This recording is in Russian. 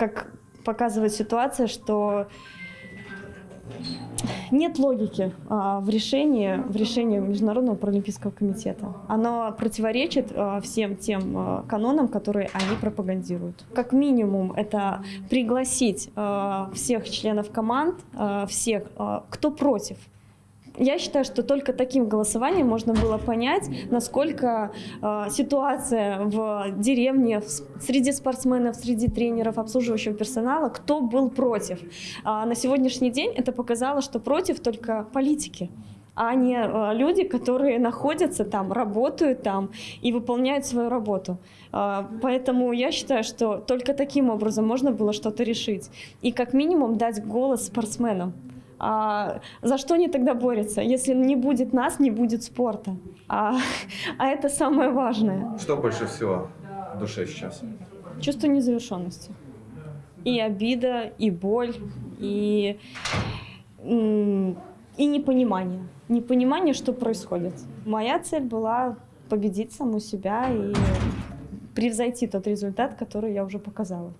как показывает ситуация, что нет логики а, в решении, в решении Международного паралимпийского комитета. Оно противоречит а, всем тем а, канонам, которые они пропагандируют. Как минимум, это пригласить а, всех членов команд, а, всех, а, кто против. Я считаю, что только таким голосованием можно было понять, насколько э, ситуация в деревне, в- среди спортсменов, среди тренеров, обслуживающего персонала, кто был против. А на сегодняшний день это показало, что против только политики а не э, люди, которые находятся там, работают там и выполняют свою работу. А, Поэтому я считаю, что только таким образом можно было что-то решить. И как минимум дать голос спортсменам. А за что они тогда борются? Если не будет нас, не будет спорта. А, а это самое важное. Что больше всего в душе сейчас? Чувство незавершенности. И обида, и боль, и, и непонимание. Непонимание, что происходит. Моя цель была победить саму себя и превзойти тот результат, который я уже показала.